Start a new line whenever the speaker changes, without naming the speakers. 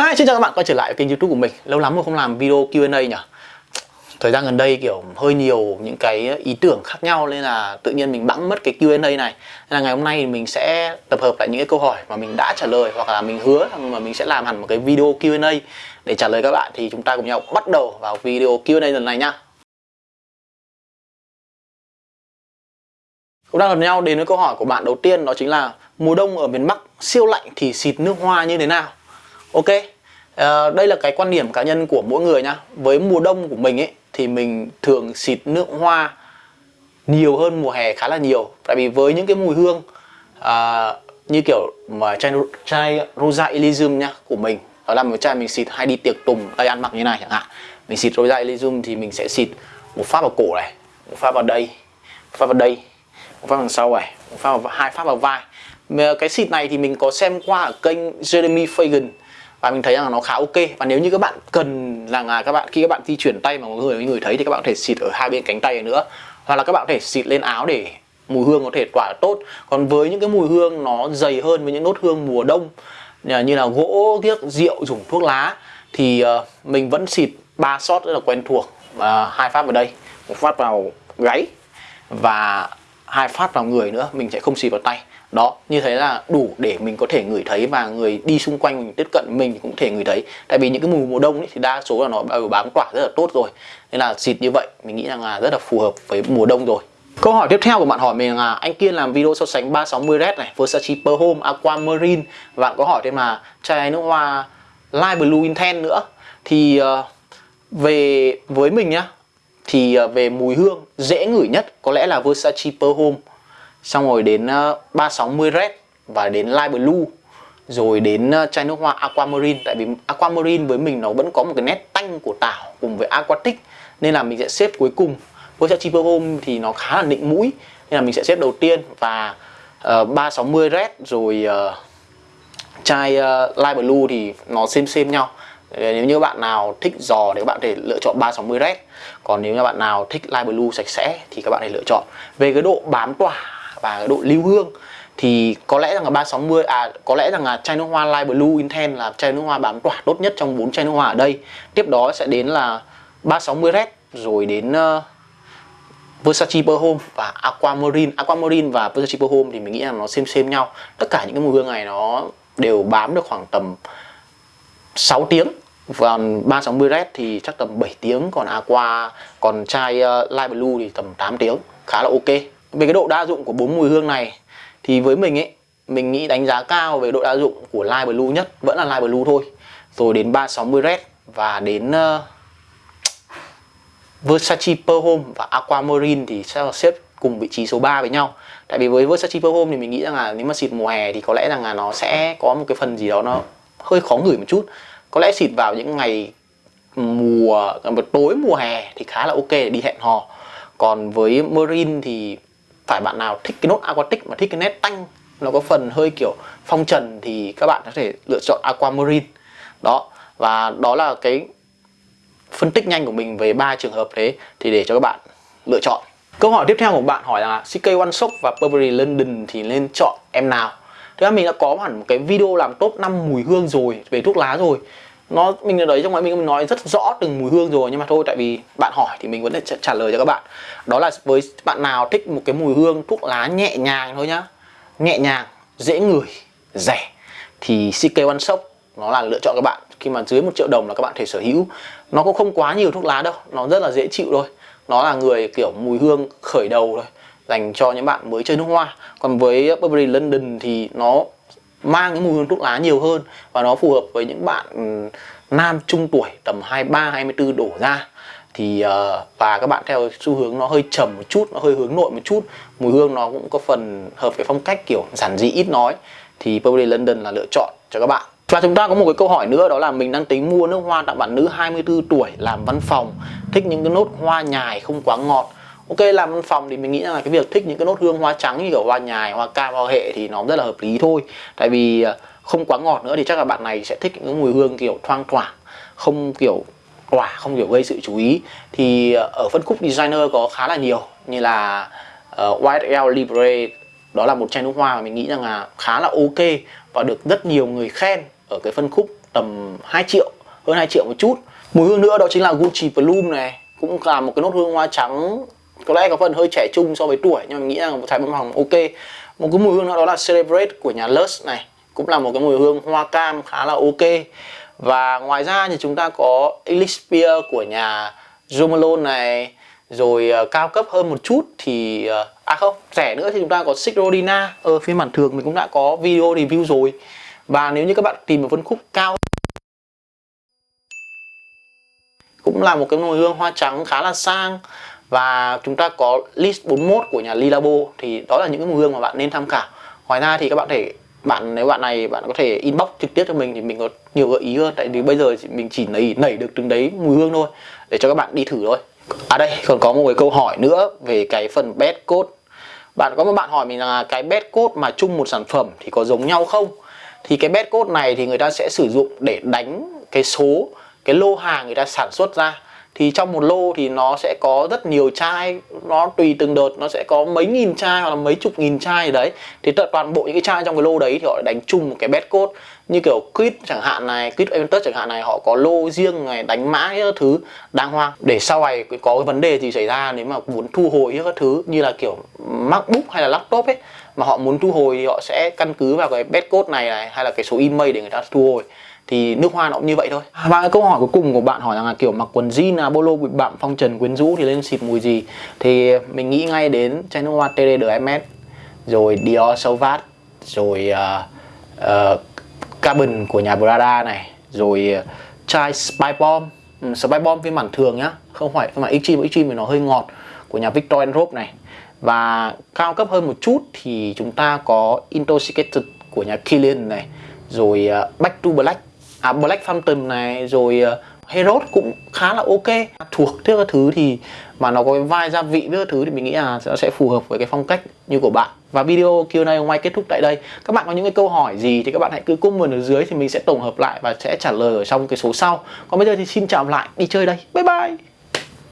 Hi, xin chào các bạn quay trở lại kênh youtube của mình. Lâu lắm rồi không làm video Q&A nhỉ? Thời gian gần đây kiểu hơi nhiều những cái ý tưởng khác nhau Nên là tự nhiên mình bẵng mất cái Q&A này. Nên là ngày hôm nay mình sẽ tập hợp lại những cái câu hỏi mà mình đã trả lời Hoặc là mình hứa rằng mà mình sẽ làm hẳn một cái video Q&A Để trả lời các bạn. Thì chúng ta cùng nhau bắt đầu vào video Q&A lần này nhá. Cũng đang gặp nhau đến với câu hỏi của bạn đầu tiên đó chính là Mùa đông ở miền Bắc siêu lạnh thì xịt nước hoa như thế nào? Ok, à, đây là cái quan điểm cá nhân của mỗi người nhá. Với mùa đông của mình ấy thì mình thường xịt nước hoa nhiều hơn mùa hè khá là nhiều. Tại vì với những cái mùi hương à, như kiểu mà chai, chai Rosa Elysium nhá của mình Đó là một chai mình xịt hay đi tiệc tùng đây ăn mặc như này chẳng hạn. Mình xịt Rosa Elysium thì mình sẽ xịt một phát vào cổ này Một phát vào đây Một phát vào đây Một phát đằng sau này Một phát vào, hai phát vào vai. Cái xịt này thì mình có xem qua ở kênh Jeremy Fagan và mình thấy rằng nó khá ok. Và nếu như các bạn cần là các bạn, khi các bạn di chuyển tay mà mọi người người thấy thì các bạn có thể xịt ở hai bên cánh tay nữa. Hoặc là các bạn có thể xịt lên áo để mùi hương có thể tỏa tốt. Còn với những cái mùi hương nó dày hơn với những nốt hương mùa đông à, như là gỗ tiếc rượu, dùng thuốc lá, thì ờ, mình vẫn xịt ba shot rất là quen thuộc và hai phát vào đây. Một phát vào gáy và hai phát vào người nữa mình sẽ không xì vào tay. Đó như thế là đủ để mình có thể ngửi thấy và người đi xung quanh mình tiếp cận mình cũng thể ngửi thấy. Tại vì những cái mùi mùa đông ấy, thì đa số là nó đều bám tỏa rất là tốt rồi. Nên là xịt như vậy mình nghĩ rằng là rất là phù hợp với mùa đông rồi. Câu hỏi tiếp theo của bạn hỏi mình là anh Kiên làm video so sánh 360 Red này, Versace Pearl Home, Aquamarine. Và bạn có hỏi thêm là chai nước hoa Light Blue Intense nữa. Thì uh, về với mình nhá thì ờ, về mùi hương dễ ngửi nhất có lẽ là Versace Per Home. Xong rồi đến ờ, 360 Red và đến Light Blue. Rồi đến ờ, chai nước hoa Aquamarine. Tại vì Aquamarine với mình nó vẫn có một cái nét tanh của tảo cùng với Aquatic. Nên là mình sẽ xếp cuối cùng. Versace Per Home thì nó khá là nịnh mũi. Nên là mình sẽ xếp đầu tiên và uh, 360 Red. Rồi uh, chai uh, Light Blue thì nó xem xem nhau nếu như bạn nào thích giò thì các bạn có thể lựa chọn 360 Red còn nếu như bạn nào thích Light Blue sạch sẽ thì các bạn hãy lựa chọn về cái độ bám tỏa và cái độ lưu hương thì có lẽ rằng là 360 à có lẽ rằng là chai nước hoa Light Blue Intense là chai nước hoa bám tỏa tốt nhất trong bốn chai nước hoa ở đây. Tiếp đó sẽ đến là 360 Red rồi đến uh, Versace perfume Home và Aquamarine. Aquamarine và Versace perfume Home thì mình nghĩ là nó xem xem nhau. Tất cả những cái mùi hương này nó đều bám được khoảng tầm 6 tiếng còn 360 Red thì chắc tầm 7 tiếng còn à Aqua còn chai uh, Light Blue thì tầm 8 tiếng khá là ok. Về cái độ đa dụng của bốn mùi hương này thì với mình ấy mình nghĩ đánh giá cao về độ đa dụng của Light Blue nhất vẫn là Light Blue thôi. Rồi đến 360 Red và đến uh, Versace Pearl Home và Aquamarine thì sẽ là xếp cùng vị trí số 3 với nhau. Tại vì với Versace Pearl Home thì mình nghĩ rằng là nếu mà xịt mùa hè thì có lẽ rằng là nó sẽ có một cái phần gì đó nó hơi khó ngửi một chút. Có lẽ xịt vào những ngày mùa, một tối mùa hè thì khá là ok để đi hẹn hò. Còn với Marine thì phải bạn nào thích cái nốt aquatic mà thích cái nét tanh, nó có phần hơi kiểu phong trần thì các bạn có thể lựa chọn aquamarine đó, và đó là cái phân tích nhanh của mình về ba trường hợp thế thì để cho các bạn lựa chọn. Câu hỏi tiếp theo của bạn hỏi là CK One Shop và Burberry London thì nên chọn em nào? Thế ra mình đã có hẳn một cái video làm top 5 mùi hương rồi, về thuốc lá rồi. Nó, mình ở đấy trong ngoài mình nói rất rõ từng mùi hương rồi, nhưng mà thôi, tại vì bạn hỏi thì mình vẫn sẽ trả lời cho các bạn. Đó là với bạn nào thích một cái mùi hương thuốc lá nhẹ nhàng thôi nhá. Nhẹ nhàng, dễ ngửi, rẻ. Thì CK One Shop, nó là lựa chọn các bạn. Khi mà dưới một triệu đồng là các bạn thể sở hữu. Nó cũng không quá nhiều thuốc lá đâu, nó rất là dễ chịu thôi. Nó là người kiểu mùi hương khởi đầu thôi dành cho những bạn mới chơi nước hoa. Còn với Burberry London thì nó mang cái mùi hương thuốc lá nhiều hơn và nó phù hợp với những bạn ừ, nam trung tuổi tầm 23 24 đổ ra. Thì uh, và các bạn theo xu hướng nó hơi trầm một chút nó hơi hướng nội một chút. Mùi hương nó cũng có phần hợp với phong cách kiểu giản dị ít nói. Thì Burberry London là lựa chọn cho các bạn. Và chúng ta có một cái câu hỏi nữa đó là mình đang tính mua nước hoa tặng bạn nữ 24 tuổi làm văn phòng thích những cái nốt hoa nhài không quá ngọt ok làm văn phòng thì mình nghĩ là cái việc thích những cái nốt hương hoa trắng như kiểu hoa nhài hoa cam hoa hệ thì nó rất là hợp lý thôi. Tại vì ờ, không quá ngọt nữa thì chắc là bạn này sẽ thích những cái mùi hương kiểu thoang thoảng không kiểu quả không kiểu gây sự chú ý. Thì ờ, ở phân khúc designer có khá là nhiều như là uh, White L Libre đó là một chai nước hoa mà mình nghĩ rằng là khá là ok và được rất nhiều người khen ở cái phân khúc tầm 2 triệu hơn 2 triệu một chút. Mùi hương nữa đó chính là Gucci Bloom này cũng là một cái nốt hương hoa trắng có lẽ có phần hơi trẻ trung so với tuổi nhưng mà mình nghĩ là một trái bông hồng ok. Một cái mùi hương nữa đó là Celebrate của nhà Lush này. Cũng là một cái mùi hương hoa cam khá là ok. Và ngoài ra thì chúng ta có Elixir của nhà Jo Malone này. Rồi uh, cao cấp hơn một chút thì uh, à không rẻ nữa thì chúng ta có Sigrodina ở ờ, phiên bản thường mình cũng đã có video review rồi. Và nếu như các bạn tìm một phân khúc cao cũng là một cái mùi hương hoa trắng khá là sang và chúng ta có list 41 của nhà Lilabo, thì đó là những cái mùi hương mà bạn nên tham khảo. Ngoài ra thì các bạn thể, bạn, nếu bạn này, bạn có thể inbox trực tiếp cho mình thì mình có nhiều gợi ý hơn. Tại vì bây giờ mình chỉ nảy nảy được từng đấy mùi hương thôi, để cho các bạn đi thử thôi. À đây, còn có một cái câu hỏi nữa về cái phần bed code. Bạn có một bạn hỏi mình là cái bed code mà chung một sản phẩm thì có giống nhau không? Thì cái bed code này thì người ta sẽ sử dụng để đánh cái số, cái lô hàng người ta sản xuất ra thì trong một lô thì nó sẽ có rất nhiều chai, nó tùy từng đợt, nó sẽ có mấy nghìn chai hoặc là mấy chục nghìn chai đấy. Thì toàn bộ những cái chai trong cái lô đấy thì họ đánh chung một cái bet code. Như kiểu quit chẳng hạn này quit Aventus chẳng hạn này, họ có lô riêng này đánh mã các thứ đàng hoàng. Để sau này có cái vấn đề gì xảy ra, nếu mà muốn thu hồi các thứ như là kiểu macbook hay là laptop ấy, mà họ muốn thu hồi thì họ sẽ căn cứ vào cái bet code này này, hay là cái số email để người ta thu hồi thì nước hoa nó cũng như vậy thôi. Và cái câu hỏi cuối cùng của bạn hỏi rằng là kiểu mặc quần jean là bolo bụi bặm phong trần quyến rũ thì lên xịt mùi gì? Thì mình nghĩ ngay đến chai nước hoa TD MS rồi Dior Sauvage rồi uh, uh, Carbon của nhà Prada này rồi uh, chai Spy Bomb. Um, Spy Bomb phiên bản thường nhá không phải phiên bản Extreme Extreme thì nó hơi ngọt của nhà Victor Rope này. Và cao cấp hơn một chút thì chúng ta có Intoxicated của nhà Kilian này rồi uh, Back to Black à, Black Phantom này rồi ờ, uh, Herod cũng khá là ok. Thuộc thứ các thứ thì mà nó có cái vai gia vị với các thứ thì mình nghĩ là nó sẽ phù hợp với cái phong cách như của bạn. Và video Q&A hôm nay kết thúc tại đây. Các bạn có những cái câu hỏi gì thì các bạn hãy cứ comment ở dưới thì mình sẽ tổng hợp lại và sẽ trả lời ở trong cái số sau. Còn bây giờ thì xin chào lại. Đi chơi đây. Bye bye.